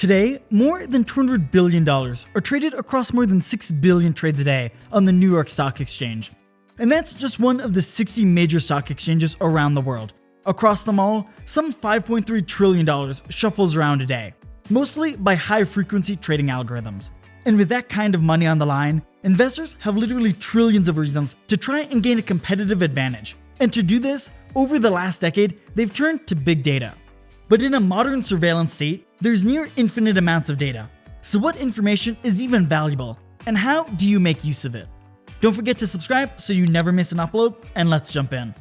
Today, more than $200 billion are traded across more than 6 billion trades a day on the New York Stock Exchange. And that's just one of the 60 major stock exchanges around the world. Across them all, some $5.3 trillion shuffles around a day, mostly by high frequency trading algorithms. And with that kind of money on the line, investors have literally trillions of reasons to try and gain a competitive advantage. And to do this, over the last decade, they've turned to big data. But in a modern surveillance state, there's near infinite amounts of data. So what information is even valuable? And how do you make use of it? Don't forget to subscribe so you never miss an upload, and let's jump in.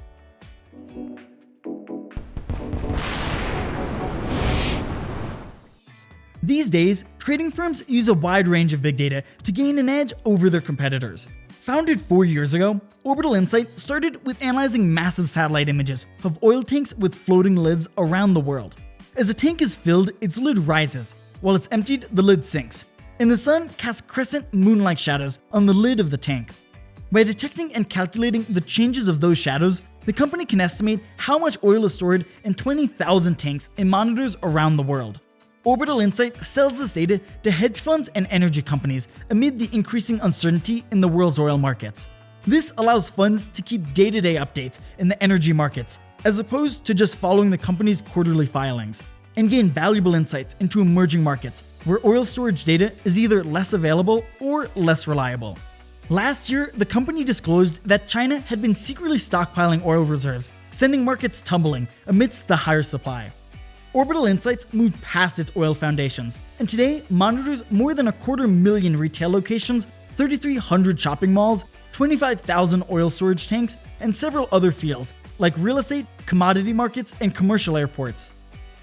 These days, trading firms use a wide range of big data to gain an edge over their competitors. Founded four years ago, Orbital Insight started with analyzing massive satellite images of oil tanks with floating lids around the world. As a tank is filled, its lid rises. While it's emptied, the lid sinks, and the sun casts crescent moon-like shadows on the lid of the tank. By detecting and calculating the changes of those shadows, the company can estimate how much oil is stored in 20,000 tanks in monitors around the world. Orbital Insight sells this data to hedge funds and energy companies amid the increasing uncertainty in the world's oil markets. This allows funds to keep day-to-day updates in the energy markets, as opposed to just following the company's quarterly filings, and gain valuable insights into emerging markets where oil storage data is either less available or less reliable. Last year, the company disclosed that China had been secretly stockpiling oil reserves, sending markets tumbling amidst the higher supply. Orbital Insights moved past its oil foundations, and today monitors more than a quarter million retail locations, 3,300 shopping malls, 25,000 oil storage tanks, and several other fields like real estate, commodity markets, and commercial airports.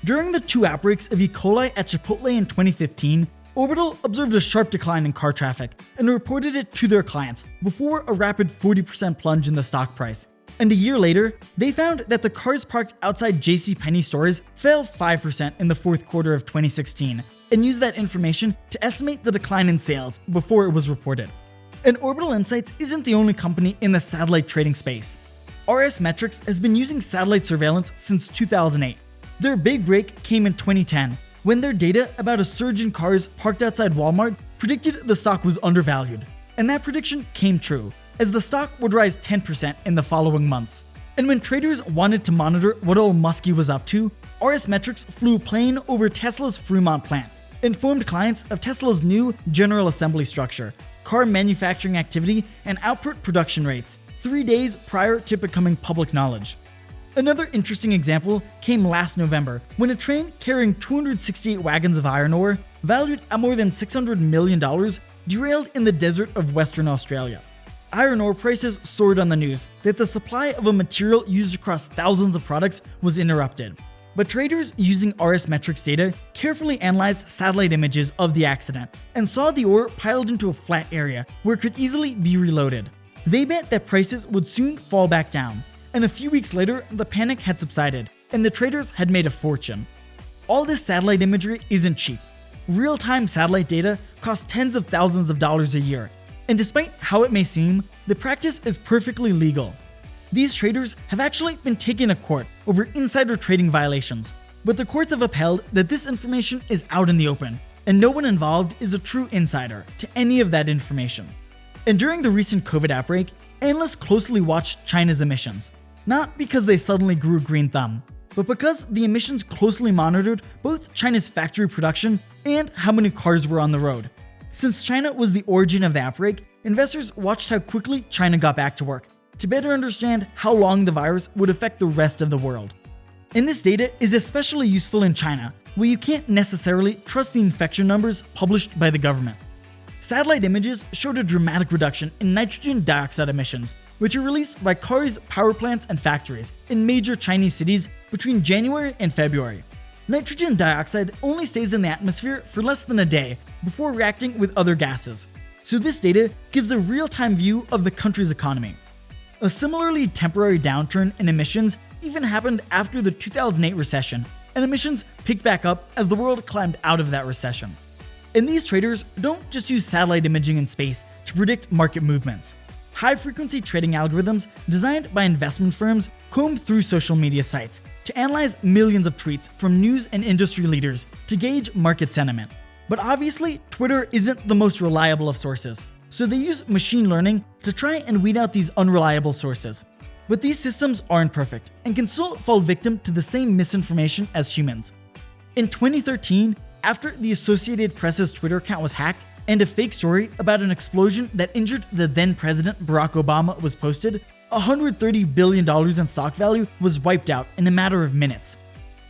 During the two outbreaks of E. coli at Chipotle in 2015, Orbital observed a sharp decline in car traffic and reported it to their clients before a rapid 40% plunge in the stock price. And a year later, they found that the cars parked outside JCPenney stores fell 5% in the fourth quarter of 2016 and used that information to estimate the decline in sales before it was reported. And Orbital Insights isn't the only company in the satellite trading space. RS Metrics has been using satellite surveillance since 2008. Their big break came in 2010 when their data about a surge in cars parked outside Walmart predicted the stock was undervalued. And that prediction came true as the stock would rise 10% in the following months. And when traders wanted to monitor what old Muskie was up to, RS Metrics flew a plane over Tesla's Fremont plant, informed clients of Tesla's new General Assembly structure, car manufacturing activity, and output production rates, three days prior to becoming public knowledge. Another interesting example came last November when a train carrying 268 wagons of iron ore, valued at more than $600 million, derailed in the desert of Western Australia iron ore prices soared on the news that the supply of a material used across thousands of products was interrupted. But traders using RS Metrics data carefully analyzed satellite images of the accident and saw the ore piled into a flat area where it could easily be reloaded. They bet that prices would soon fall back down, and a few weeks later, the panic had subsided and the traders had made a fortune. All this satellite imagery isn't cheap. Real-time satellite data costs tens of thousands of dollars a year and despite how it may seem, the practice is perfectly legal. These traders have actually been taken to court over insider trading violations, but the courts have upheld that this information is out in the open, and no one involved is a true insider to any of that information. And during the recent COVID outbreak, analysts closely watched China's emissions, not because they suddenly grew green thumb, but because the emissions closely monitored both China's factory production and how many cars were on the road. Since China was the origin of the outbreak, investors watched how quickly China got back to work to better understand how long the virus would affect the rest of the world. And this data is especially useful in China, where you can't necessarily trust the infection numbers published by the government. Satellite images showed a dramatic reduction in nitrogen dioxide emissions, which are released by cars, power plants, and factories in major Chinese cities between January and February. Nitrogen dioxide only stays in the atmosphere for less than a day before reacting with other gases, so this data gives a real-time view of the country's economy. A similarly temporary downturn in emissions even happened after the 2008 recession, and emissions picked back up as the world climbed out of that recession. And these traders don't just use satellite imaging in space to predict market movements. high frequency trading algorithms designed by investment firms comb through social media sites to analyze millions of tweets from news and industry leaders to gauge market sentiment. But obviously, Twitter isn't the most reliable of sources, so they use machine learning to try and weed out these unreliable sources. But these systems aren't perfect and can still fall victim to the same misinformation as humans. In 2013, after the Associated Press's Twitter account was hacked and a fake story about an explosion that injured the then president Barack Obama was posted, $130 billion in stock value was wiped out in a matter of minutes.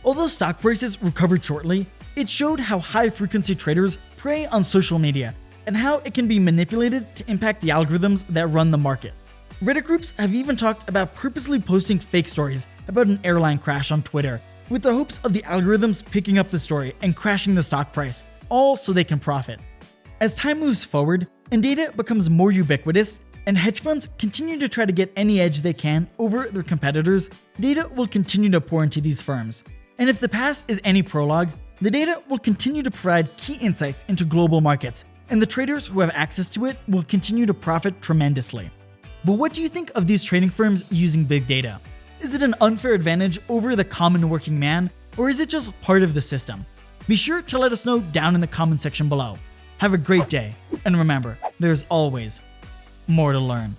Although stock prices recovered shortly, it showed how high frequency traders prey on social media and how it can be manipulated to impact the algorithms that run the market. Reddit groups have even talked about purposely posting fake stories about an airline crash on Twitter, with the hopes of the algorithms picking up the story and crashing the stock price, all so they can profit. As time moves forward and data becomes more ubiquitous, and hedge funds continue to try to get any edge they can over their competitors, data will continue to pour into these firms. And if the past is any prologue, the data will continue to provide key insights into global markets, and the traders who have access to it will continue to profit tremendously. But what do you think of these trading firms using big data? Is it an unfair advantage over the common working man, or is it just part of the system? Be sure to let us know down in the comment section below. Have a great day, and remember, there's always more to learn.